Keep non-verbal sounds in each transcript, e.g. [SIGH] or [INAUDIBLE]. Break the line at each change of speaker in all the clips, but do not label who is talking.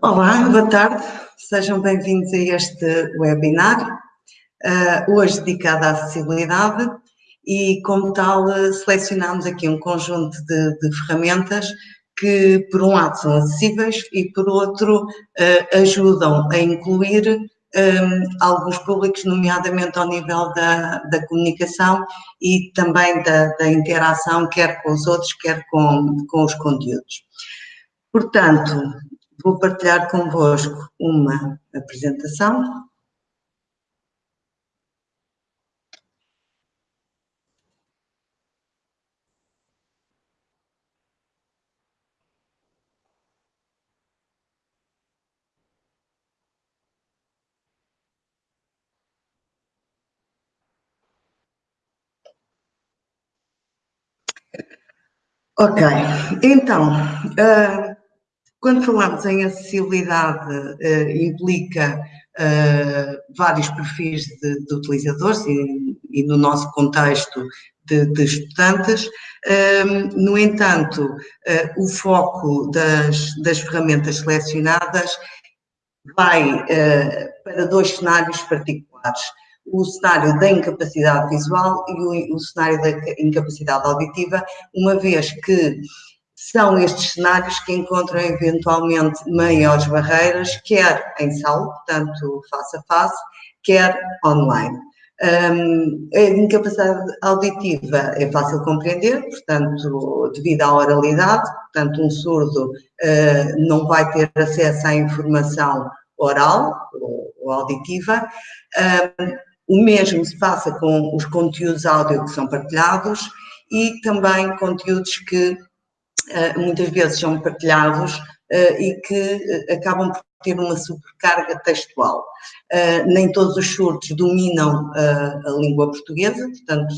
Olá, boa tarde, sejam bem-vindos a este webinar, uh, hoje dedicado à acessibilidade e, como tal, uh, selecionamos aqui um conjunto de, de, ferramentas que, por um lado, são acessíveis e, por outro, uh, ajudam a incluir um, alguns públicos, nomeadamente ao nível da, da comunicação e também da, da, interação, quer com os outros, quer com, com os conteúdos. Portanto, vou partilhar convosco uma apresentação. Ok, então, uh, quando falamos em acessibilidade, uh, implica uh, vários perfis de, de utilizadores e, e, no nosso contexto de, de estudantes. no entanto, o foco das, das ferramentas selecionadas vai para dois cenários particulares o cenário da incapacidade visual e o, o, cenário da incapacidade auditiva, uma vez que são estes cenários que encontram eventualmente maiores barreiras, quer em sala, portanto face a face, quer online. Um, a incapacidade auditiva é fácil compreender, portanto, devido à oralidade, portanto, um surdo uh, não vai ter acesso à informação oral ou, ou auditiva. Um, o mesmo se passa com os conteúdos áudio que são partilhados e também conteúdos que muitas vezes são partilhados uh, e que uh, acabam por ter uma sobrecarga textual. nem todos os surdos dominam a língua portuguesa, portanto,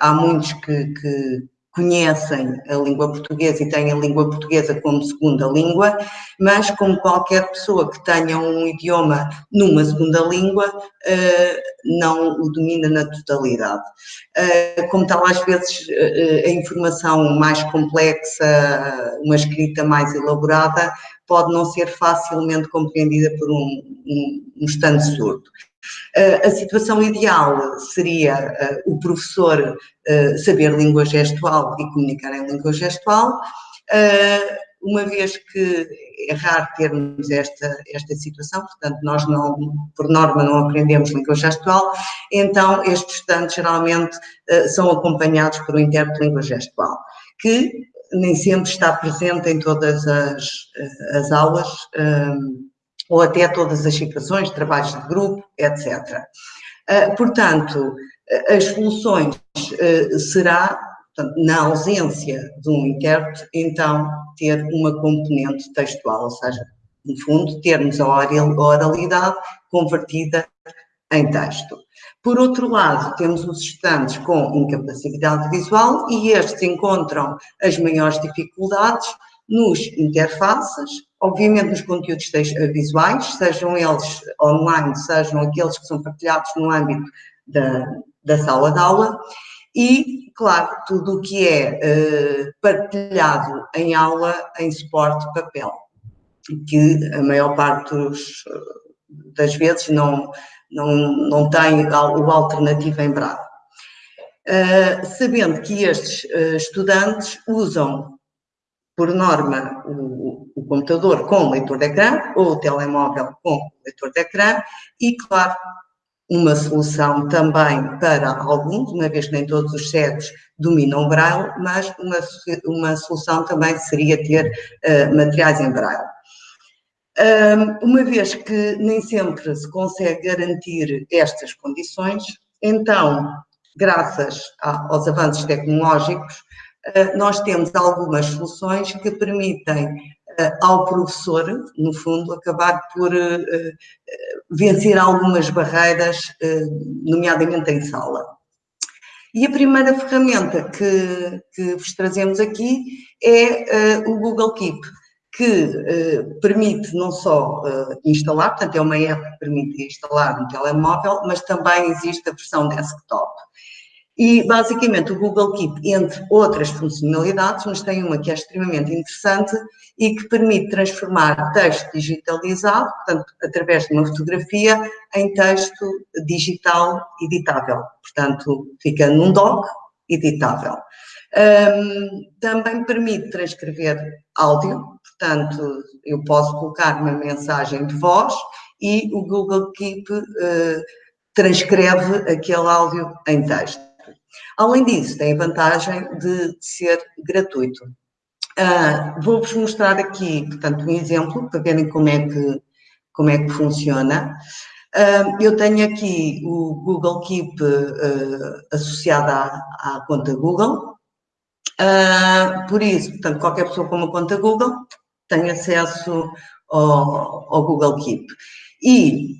há muitos que, que conhecem a língua portuguesa e têm a língua portuguesa como segunda língua, mas como qualquer pessoa que tenha um idioma numa segunda língua, eh, não o domina na totalidade. Eh, como tal, às vezes eh, a informação mais complexa, uma escrita mais elaborada, pode não ser facilmente compreendida por um, um, um estando surdo. A situação ideal seria o professor saber língua gestual e comunicar em língua gestual, uma vez que é raro termos esta, esta situação, portanto nós não, por norma não aprendemos língua gestual, então estes estudantes geralmente são acompanhados por um intérprete de língua gestual, que nem sempre está presente em todas as, as aulas, ou até todas as situações, trabalhos de grupo, etc. Ah, portanto, as soluções ah, será, na ausência de um intérprete, então ter uma componente textual, ou seja, no fundo, termos a oralidade convertida em texto. Por outro lado, temos os estudantes com incapacidade visual e estes encontram as maiores dificuldades nos interfaces, obviamente nos conteúdos visuais, sejam eles online, sejam aqueles que são partilhados no âmbito da, da sala de aula, e, claro, tudo o que é uh, partilhado em aula em suporte papel, que a maior parte dos, das vezes não, não, não tem o alternativo em brado. Uh, sabendo que estes uh, estudantes usam por norma, o, o, computador com leitor de ecrã ou o telemóvel com leitor de ecrã e, claro, uma solução também para alguns, uma vez que nem todos os cegos dominam o braille, mas uma, uma solução também seria ter uh, materiais em braille. uma vez que nem sempre se consegue garantir estas condições, então, graças a, aos avanços tecnológicos, nós temos algumas soluções que permitem eh, ao professor, no fundo, acabar por eh, vencer algumas barreiras, nomeadamente em sala. E a primeira ferramenta que, que vos trazemos aqui é o Google Keep, que permite não só instalar, portanto é uma app que permite instalar no telemóvel, mas também existe a versão desktop. E, basicamente, o Google Keep, entre outras funcionalidades, mas tem uma que é extremamente interessante e que permite transformar texto digitalizado, portanto, através de uma fotografia, em texto digital editável. Portanto, fica num doc editável. Um, também permite transcrever áudio, portanto, eu posso colocar uma mensagem de voz e o Google Keep uh, transcreve aquele áudio em texto. Além disso, tem a vantagem de, ser gratuito. Uh, Vou-vos mostrar aqui, portanto, um exemplo para verem como é que, como é que funciona. Uh, eu tenho aqui o Google Keep uh, associado à, à, conta Google. por isso, portanto, qualquer pessoa com uma conta Google tem acesso ao, ao Google Keep. E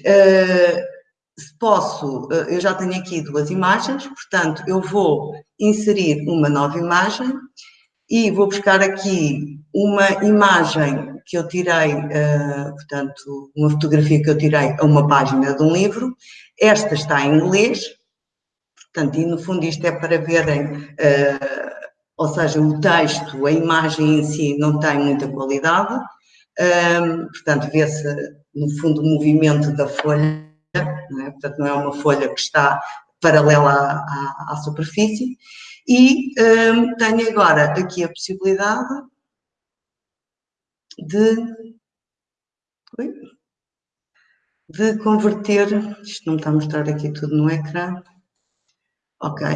posso, eh, eu já tenho aqui duas imagens, portanto, eu vou inserir uma nova imagem e vou buscar aqui uma imagem que eu tirei, uh, portanto, uma fotografia que eu tirei a uma página de um livro. Esta está em inglês, portanto, e no fundo isto é para verem, uh, ou seja, o texto, a imagem em si não tem muita qualidade, portanto, vê-se no fundo o movimento da folha é? portanto não é uma folha que está paralela à, à, à superfície, e um, tenho agora aqui a possibilidade de, de converter, isto não me está a mostrar aqui tudo no ecrã, ok,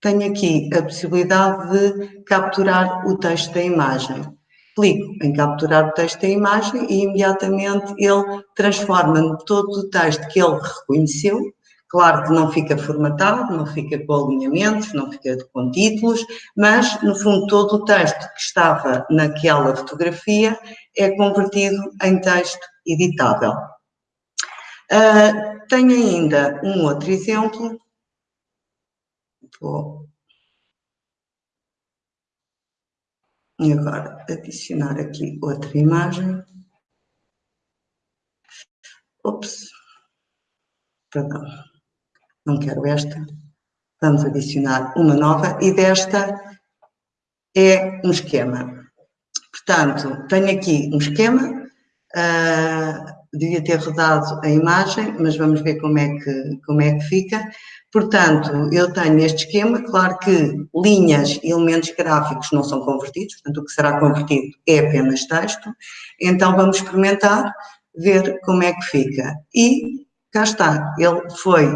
tenho aqui a possibilidade de capturar o texto da imagem clico em capturar o texto da imagem e imediatamente ele transforma todo o texto que ele reconheceu, claro que não fica formatado, não fica com alinhamentos, não fica com títulos, mas no fundo todo o texto que estava naquela fotografia é convertido em texto editável. Uh, tenho ainda um outro exemplo, vou E agora adicionar aqui outra imagem. Ops, perdão, não quero esta. Vamos adicionar uma nova e desta é um esquema. Portanto, tenho aqui um esquema, uh, devia ter rodado a imagem, mas vamos ver como é que, como é que fica. Portanto, eu tenho este esquema, claro que linhas e elementos gráficos não são convertidos, portanto, o que será convertido é apenas texto. Então, vamos experimentar, ver como é que fica. E cá está, ele foi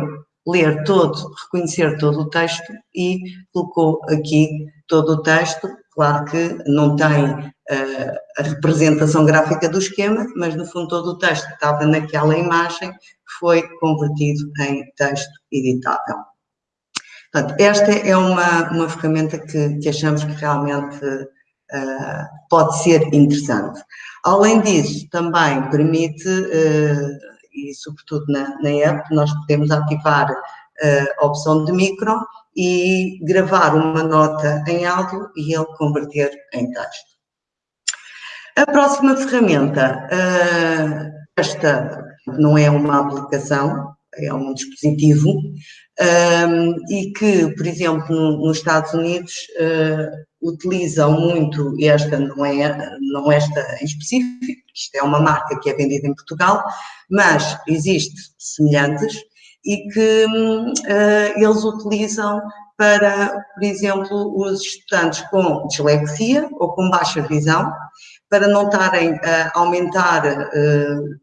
ler todo, reconhecer todo o texto e colocou aqui todo o texto. Claro que não tem uh, a representação gráfica do esquema, mas no fundo todo o texto que estava naquela imagem foi convertido em texto editável. Portanto, esta é uma, uma ferramenta que, que achamos que realmente uh, pode ser interessante. Além disso, também permite, uh, e sobretudo na, na app, nós podemos ativar a opção de micro e gravar uma nota em áudio e ele converter em texto. A próxima ferramenta, esta não é uma aplicação, é um dispositivo, um, e que, por exemplo, no, nos Estados Unidos uh, utilizam muito esta, não é não esta em específico, isto é uma marca que é vendida em Portugal, mas existe semelhantes e que uh, eles utilizam para, por exemplo, os estudantes com dislexia ou com baixa visão, para não estarem a aumentar uh,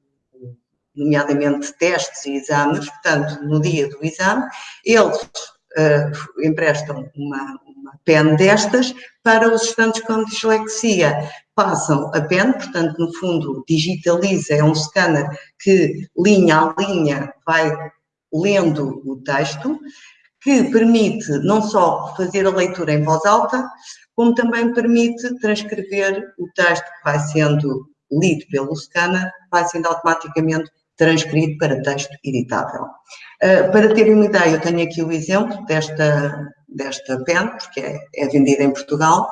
nomeadamente testes e exames, portanto, no dia do exame, eles uh, emprestam uma, uma pen destas para os estudantes com dislexia. Passam a pen, portanto, no fundo, digitaliza, é um scanner que, linha a linha, vai lendo o texto, que permite não só fazer a leitura em voz alta, como também permite transcrever o texto que vai sendo lido pelo scanner, vai sendo automaticamente transcrito para texto editável. Uh, para terem uma ideia, eu tenho aqui o exemplo desta, desta pen, porque é, é vendida em Portugal,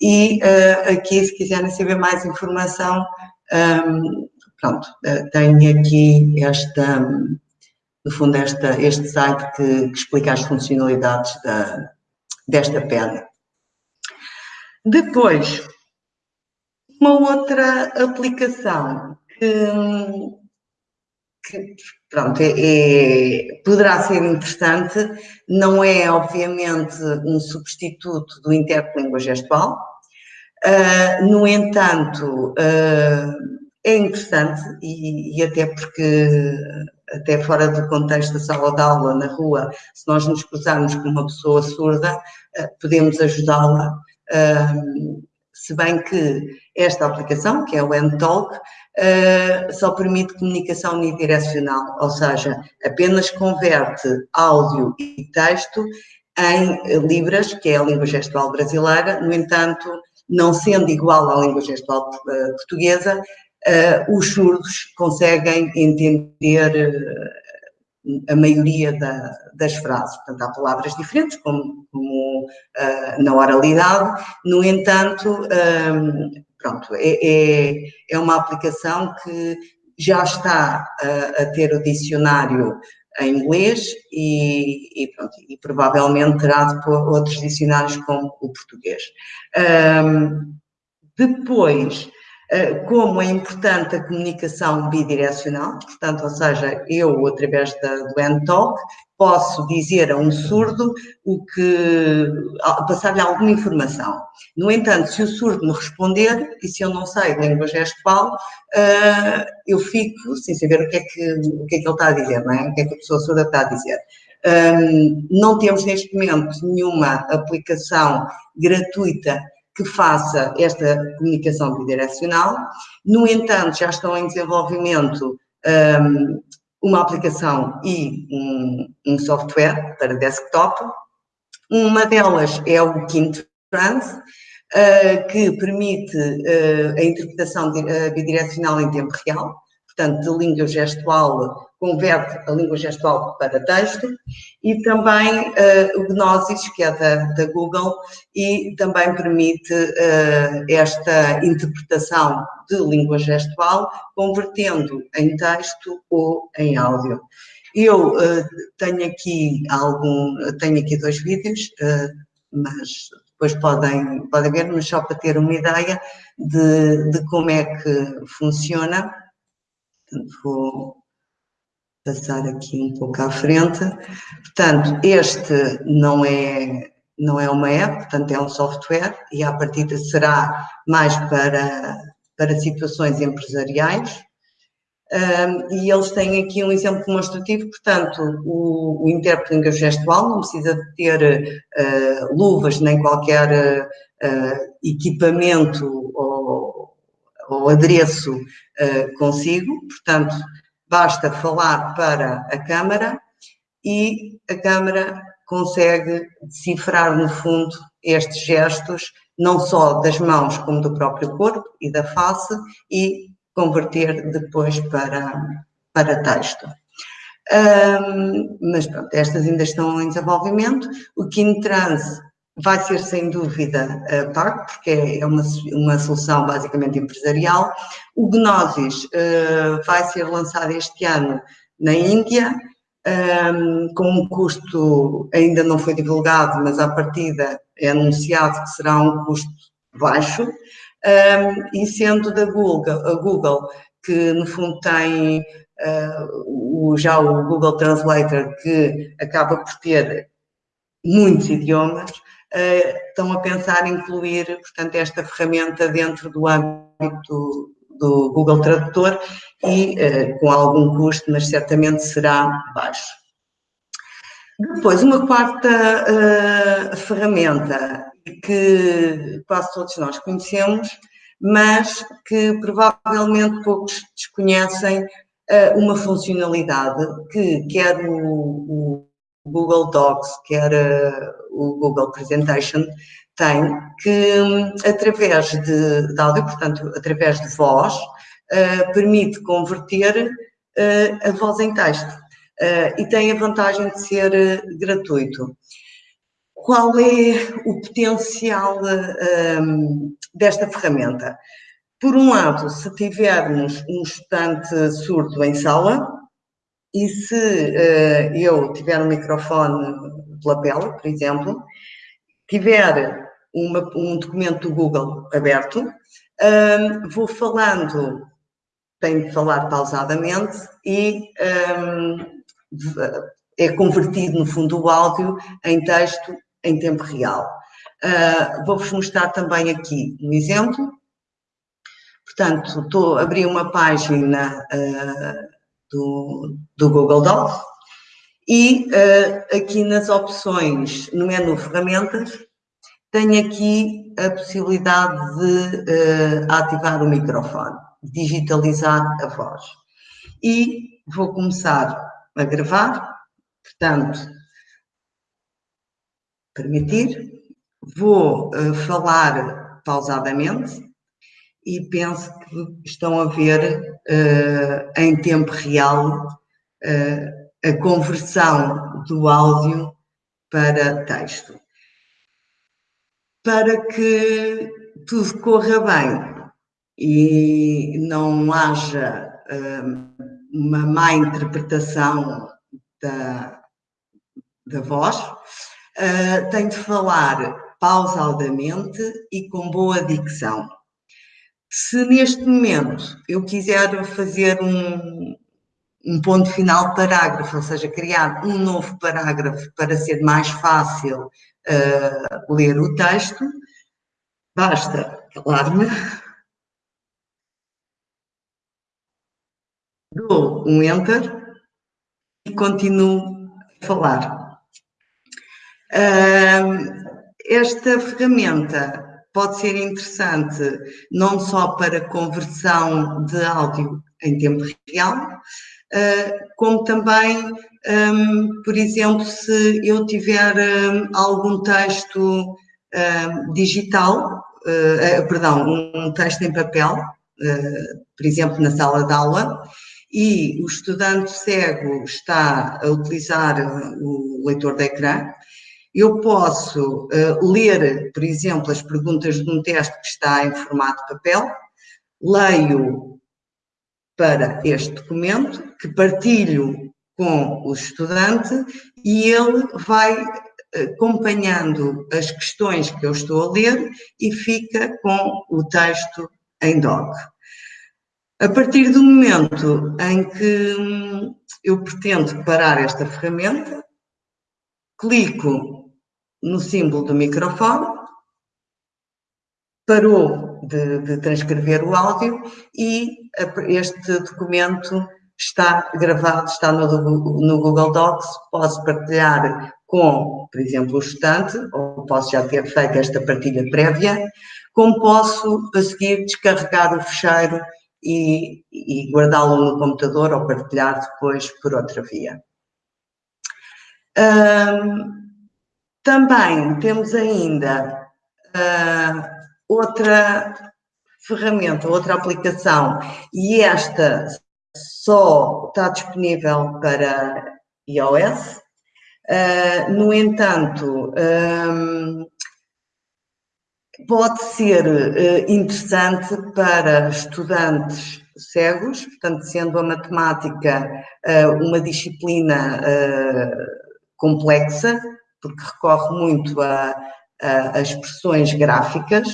e uh, aqui, se quiserem saber mais informação, um, pronto, uh, tenho aqui esta, no fundo, esta, este site que, que explica as funcionalidades da, desta pena. Depois, uma outra aplicação que, que pronto, é, é, poderá ser interessante, não é obviamente um substituto do intérprete língua gestual, uh, no entanto, uh, é interessante e, e, até porque, até fora do contexto da sala de aula, na rua, se nós nos cruzarmos com uma pessoa surda, uh, podemos ajudá-la, se bem que esta aplicação, que é o NTalk, uh, só permite comunicação unidirecional, ou seja, apenas converte áudio e texto em libras, que é a língua gestual brasileira, no entanto, não sendo igual à língua gestual uh, portuguesa, uh, os surdos conseguem entender a maioria da, das frases. Portanto, há palavras diferentes, como, como uh, na oralidade, no entanto, um, pronto, é, é, é, uma aplicação que já está a, ter o dicionário em inglês e, e, pronto, e provavelmente terá depois outros dicionários como o português. Um, depois, como é importante a comunicação bidirecional, portanto, ou seja, eu, através da, do NTalk, posso dizer a um surdo o que, passar-lhe alguma informação. No entanto, se o surdo me responder, e se eu não sei língua gestual, uh, eu fico sem saber o que, é que, o que é que ele está a dizer, não é? O que é que a pessoa surda está a dizer. Um, não temos neste momento nenhuma aplicação gratuita que faça esta comunicação bidirecional. No entanto, já estão em desenvolvimento um, uma aplicação e um, um, software para desktop. Uma delas é o Kintrans, uh, que permite uh, a interpretação uh, bidirecional em tempo real, portanto, de língua gestual converte a língua gestual para texto, e também uh, o Gnosis, que é da, da, Google, e também permite uh, esta interpretação de língua gestual, convertendo em texto ou em áudio. Eu uh, tenho aqui algum, tenho aqui dois vídeos, mas depois podem, podem ver, mas só para ter uma ideia de, de como é que funciona. Portanto, vou passar aqui um pouco à frente. Portanto, este não é, não é uma app, portanto é um software e à partida será mais para, para situações empresariais. Um, e eles têm aqui um exemplo demonstrativo, portanto, o, o intérprete gestual não precisa de ter uh, luvas nem qualquer uh, equipamento ou, ou adereço uh, consigo, portanto, basta falar para a Câmara e a Câmara consegue decifrar, no fundo, estes gestos, não só das mãos, como do próprio corpo e da face, e converter depois para, para texto. Um, mas pronto, estas ainda estão em desenvolvimento. O Kintrans vai ser sem dúvida uh, pago, porque é, uma, uma solução basicamente empresarial. O Gnosis uh, vai ser lançado este ano na Índia, um, ehm, com um custo ainda não foi divulgado, mas à partida é anunciado que será um custo baixo, um, ehm, e sendo da Google, a Google, que no fundo tem uh, o, já o Google Translator, que acaba por ter muitos idiomas, estão a pensar incluir, portanto, esta ferramenta dentro do âmbito do, Google Tradutor e uh, com algum custo, mas certamente será baixo. Depois, uma quarta uh, ferramenta que quase todos nós conhecemos, mas que provavelmente poucos desconhecem uh, uma funcionalidade que quer o Google Docs, quer o Google Presentation, tem que, através de, de áudio, portanto, através de voz, uh, permite converter uh, a voz em texto uh, e tem a vantagem de ser gratuito. Qual é o potencial um, desta ferramenta? Por um lado, se tivermos um estudante surdo em sala, e se uh, eu tiver um microfone de lapela, por exemplo, tiver uma, um documento do Google aberto, um, vou falando, tenho de falar pausadamente e um, é convertido, no fundo, o áudio em texto em tempo real. Uh, Vou-vos mostrar também aqui um exemplo. Portanto, estou a abrir uma página uh, do, do Google Docs e uh, aqui nas opções, no menu ferramentas, tenho aqui a possibilidade de uh, ativar o microfone, digitalizar a voz. E vou começar a gravar, portanto, permitir, vou uh, falar pausadamente e penso que estão a ver uh, em tempo real a conversão do áudio para texto para que tudo corra bem e não haja um, uma má interpretação da, da voz, uh, tenho de falar pausadamente e com boa dicção. Se neste momento eu quiser fazer um, um ponto final parágrafo, ou seja, criar um novo parágrafo para ser mais fácil uh, ler o texto, basta calar-me, dou um Enter e continuo a falar. Uh, esta ferramenta pode ser interessante não só para conversão de áudio em tempo real, uh, como também um, por exemplo, se eu tiver um, algum texto um, digital, uh, perdão, um texto em papel, por exemplo, na sala de aula, e o estudante cego está a utilizar o leitor de ecrã, eu posso uh, ler, por exemplo, as perguntas de um teste que está em formato papel, leio para este documento, que partilho com o estudante e ele vai eh, acompanhando as questões que eu estou a ler e fica com o texto em doc. A partir do momento em que hum, eu pretendo parar esta ferramenta, clico no símbolo do microfone, parou de, de transcrever o áudio e este documento está gravado, está no, no Google Docs, posso partilhar com, por exemplo, o estudante, ou posso já ter feito esta partilha prévia, como posso a seguir descarregar o fecheiro e, e guardá-lo no computador ou partilhar depois por outra via. Um, também temos ainda uh, outra ferramenta, outra aplicação, e esta só está disponível para iOS. Uh, no entanto, um, pode ser uh, interessante para estudantes cegos, portanto, sendo a matemática uh, uma disciplina complexa, porque recorre muito a, a, a expressões gráficas.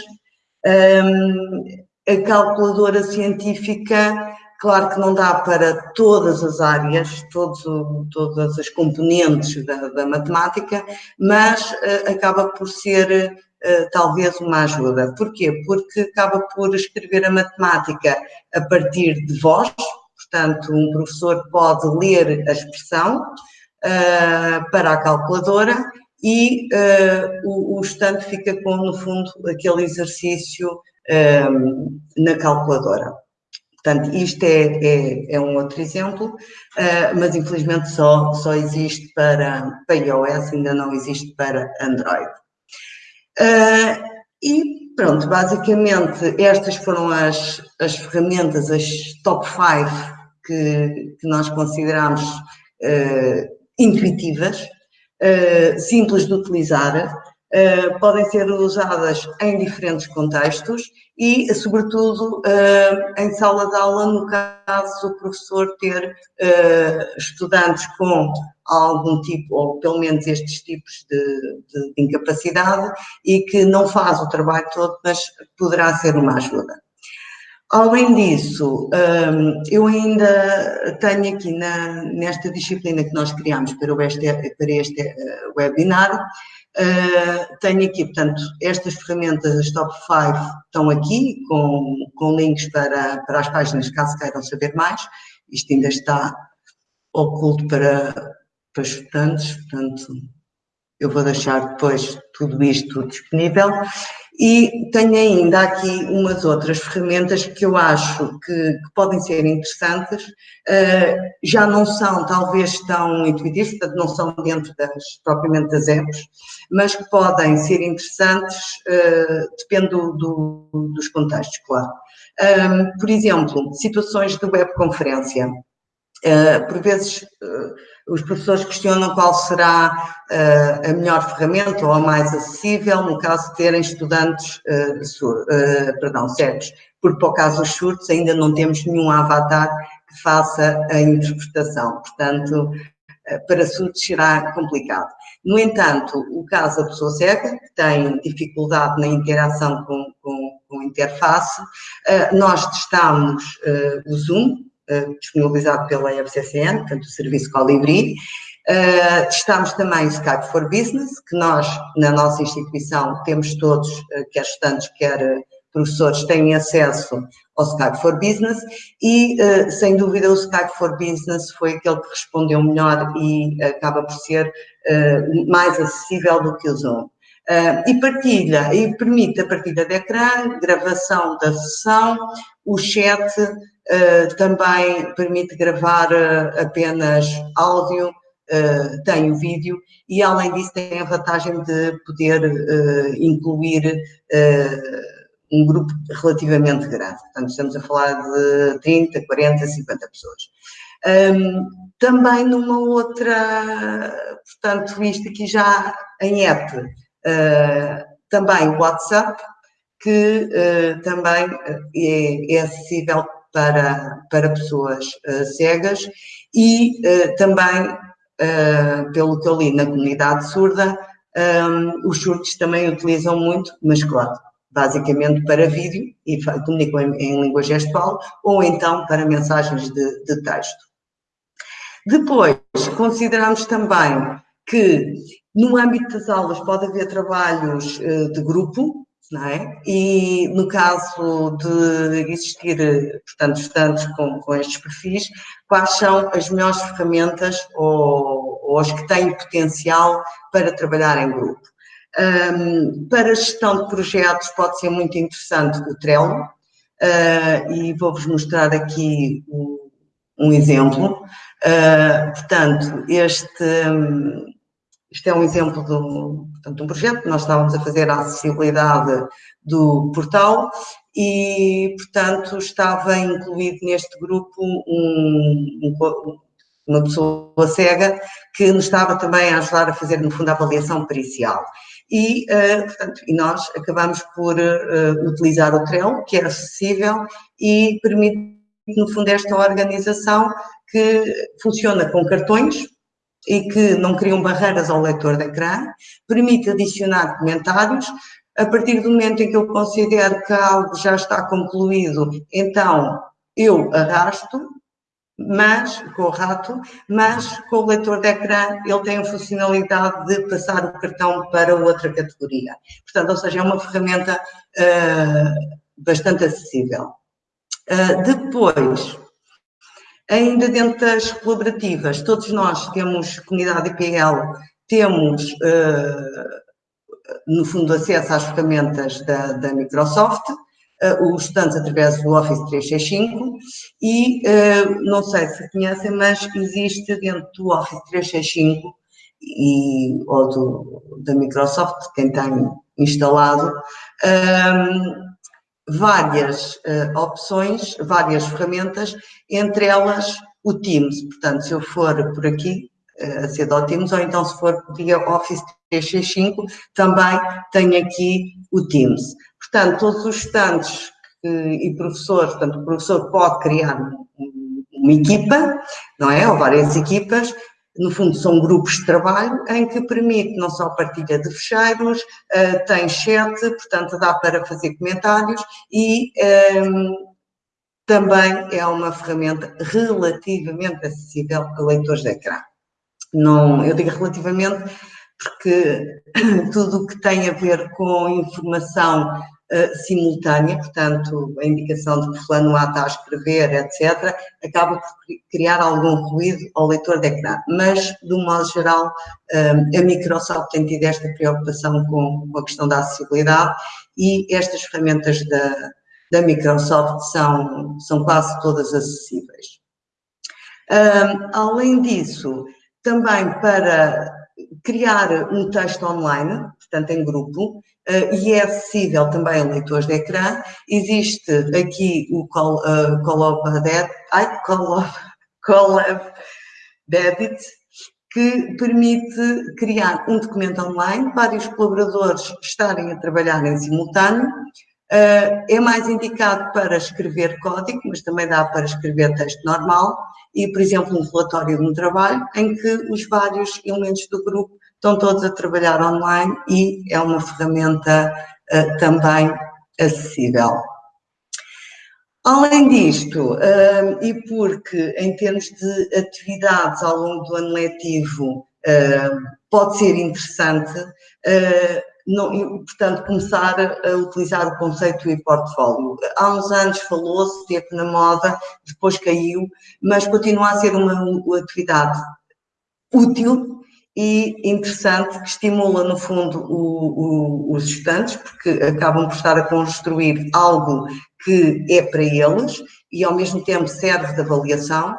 Um, a calculadora científica Claro que não dá para todas as áreas, todos, todas as componentes da, da matemática, mas uh, acaba por ser uh, talvez uma ajuda. Porquê? Porque acaba por escrever a matemática a partir de voz, portanto, um professor pode ler a expressão uh, para a calculadora e o, o estudante fica com, no fundo, aquele exercício na calculadora. Portanto, isto é, é, é um outro exemplo, uh, mas infelizmente só, só existe para, para iOS, ainda não existe para Android. Uh, e pronto, basicamente estas foram as, as ferramentas, as top 5 que, que nós consideramos uh, intuitivas, simples de utilizar, Uh, podem ser usadas em diferentes contextos e, sobretudo, uh, em sala de aula, no caso do professor ter estudantes com algum tipo, ou pelo menos estes tipos de, de, de incapacidade, e que não faz o trabalho todo, mas poderá ser uma ajuda. Além disso, eu ainda tenho aqui na, nesta disciplina que nós criamos para este, para este webinar, Uh, tenho aqui, portanto, estas ferramentas, as top 5, estão aqui com, com links para, para as páginas, caso queiram saber mais. Isto ainda está oculto para, para estudantes, portanto, eu vou deixar depois tudo isto disponível. E tenho ainda aqui umas outras ferramentas que eu acho que, que podem ser interessantes, uh, já não são talvez tão intuitivas, portanto não são dentro das, propriamente das apps, mas que podem ser interessantes, uh, depende do, do, dos contextos, claro. Um, ehm, por exemplo, situações de webconferência. Uh, por vezes os professores questionam qual será uh, a melhor ferramenta ou a mais acessível no caso de terem estudantes uh, sur, uh, perdão, cegos, porque para o caso dos surdos ainda não temos nenhum avatar que faça a interpretação, portanto, para surdos será complicado. No entanto, o caso da pessoa cega, que tem dificuldade na interação com, com, com a interface, nós testamos o Zoom, eh, disponibilizado pela FCCN, portanto, o serviço Colibri. Uh, testamos também o Skype for Business, que nós, na nossa instituição, temos todos, uh, quer estudantes, quer professores, têm acesso ao Skype for Business e, uh, sem dúvida, o Skype for Business foi aquele que respondeu melhor e acaba por ser mais acessível do que o Zoom. e partilha, e permite a partilha de ecrã, gravação da sessão, o chat, uh, também permite gravar uh, apenas áudio, uh, tem o vídeo e além disso tem a vantagem de poder incluir um grupo relativamente grande. Portanto, estamos a falar de 30, 40, 50 pessoas. Um, também numa outra, portanto, isto aqui já em app, também WhatsApp, que também é, é acessível para, para pessoas uh, cegas e uh, também, uh, pelo que eu li na comunidade surda, um, os surdos também utilizam muito, mas claro, basicamente para vídeo e comunicam em, em língua gestual ou então para mensagens de, de texto. Depois, consideramos também que no âmbito das aulas pode haver trabalhos de grupo, não é? E no caso de existir, portanto, estudantes com, com estes perfis, quais são as melhores ferramentas ou, ou as que têm potencial para trabalhar em grupo? Um, para gestão de projetos pode ser muito interessante o Trello, uh, e vou-vos mostrar aqui um, um exemplo. Uh, portanto, este, um, este é um exemplo de um, portanto, um projeto que nós estávamos a fazer a acessibilidade do portal e, portanto, estava incluído neste grupo um, um, uma pessoa cega que nos estava também a ajudar a fazer, no fundo, a avaliação pericial. E, uh, portanto, e nós acabamos por uh, utilizar o Trello, que é acessível e permite, no fundo, esta organização que funciona com cartões, e que não criam barreiras ao leitor de ecrã, permite adicionar comentários, a partir do momento em que eu considero que algo já está concluído, então eu arrasto, mas, com o rato, mas com o leitor de ecrã ele tem a funcionalidade de passar o cartão para outra categoria. Portanto, ou seja, é uma ferramenta uh, bastante acessível. Uh, depois, Ainda dentro das colaborativas, todos nós temos, comunidade IPL, temos, uh, no fundo, acesso às ferramentas da, da Microsoft, uh, os estudantes através do Office 365 e, uh, não sei se conhecem, mas existe dentro do Office 365 e, ou do, da Microsoft, quem tem instalado, várias uh, opções, várias ferramentas, entre elas o Teams. Portanto, se eu for por aqui, uh, do Teams, ou então se for via Office 365, também tem aqui o Teams. Portanto, todos os estudantes e professores, portanto, o professor pode criar uma equipa, não é? Ou várias equipas, no fundo são grupos de trabalho em que permite não só partilha de fecheiros, uh, tem chat, portanto dá para fazer comentários e um, ehm, também é uma ferramenta relativamente acessível a leitores de ecrã. Não, eu digo relativamente porque [COUGHS] tudo o que tem a ver com informação uh, simultânea, portanto, a indicação de que fulano A está a escrever, etc., acaba por criar algum ruído ao leitor de ecrã. Mas, de um modo geral, uh, a Microsoft tem tido esta preocupação com, com a questão da acessibilidade e estas ferramentas da, da Microsoft são, são quase todas acessíveis. Um, além disso, também para criar um texto online, portanto em grupo, uh, e é acessível também a leitores de ecrã. Existe aqui o Call, uh, [LAUGHS] Call of Debit, que permite criar um documento online, vários colaboradores estarem a trabalhar em simultâneo, Uh, é mais indicado para escrever código, mas também dá para escrever texto normal e, por exemplo, um relatório de um trabalho em que os vários elementos do grupo estão todos a trabalhar online e é uma ferramenta uh, também acessível. Além disto, uh, e porque em termos de atividades ao longo do ano letivo pode ser interessante, não, portanto, começar a utilizar o conceito de portfólio. Há uns anos falou-se, esteve na moda, depois caiu, mas continua a ser uma atividade útil e interessante, que estimula, no fundo, o, o, os estudantes, porque acabam por estar a construir algo que é para eles e, ao mesmo tempo, serve de avaliação.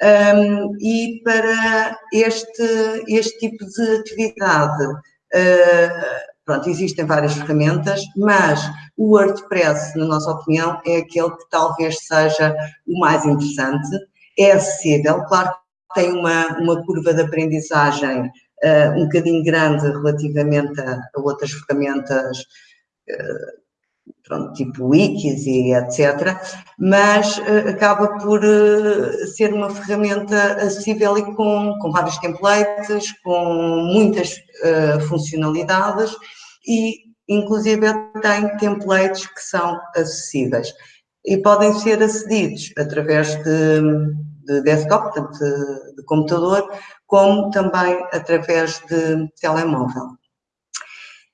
Um, e para este, este tipo de atividade, uh, Pronto, existem várias ferramentas, mas o WordPress, na nossa opinião, é aquele que talvez seja o mais interessante. É acessível, claro tem uma, uma curva de aprendizagem uh, um bocadinho grande relativamente a, a outras ferramentas, uh, pronto, tipo wikis e etc., mas uh, acaba por ser uma ferramenta acessível e com, com vários templates, com muitas funcionalidades e inclusive tem templates que são acessíveis e podem ser acedidos através de, de desktop, portanto de, de computador, como também através de telemóvel.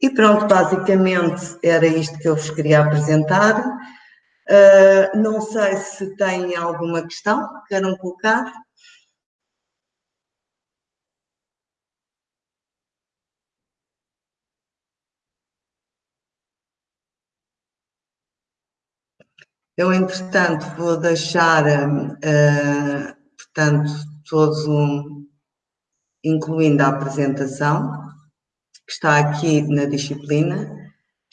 E pronto, basicamente era isto que eu vos queria apresentar. Uh, não sei se têm alguma questão que queiram colocar. Eu, entretanto, vou deixar, uh, portanto, todos um, incluindo a apresentação, que está aqui na disciplina.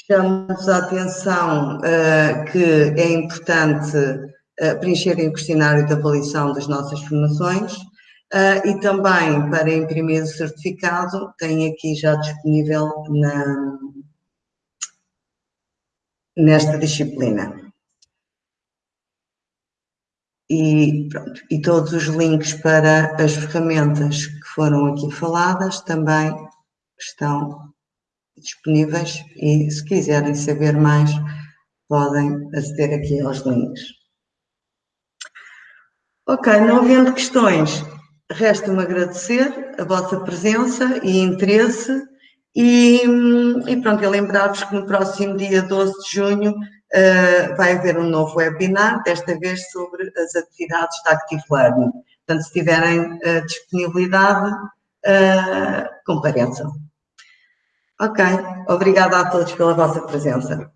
Chamamos a atenção uh, que é importante uh, preencherem o questionário de avaliação das nossas formações e também para imprimir o certificado, tem aqui já disponível na, nesta disciplina. E, pronto, e todos os links para as ferramentas que foram aqui faladas também estão disponíveis e se quiserem saber mais podem aceder aqui aos links. Ok, não havendo questões, resta-me agradecer a vossa presença e interesse e, e pronto, e lembrar-vos que no próximo dia 12 de junho uh, vai haver um novo webinar, desta vez sobre as atividades da Active Learning. Portanto, se tiverem uh, disponibilidade, uh, compareçam. Ok, obrigada a todos pela vossa presença.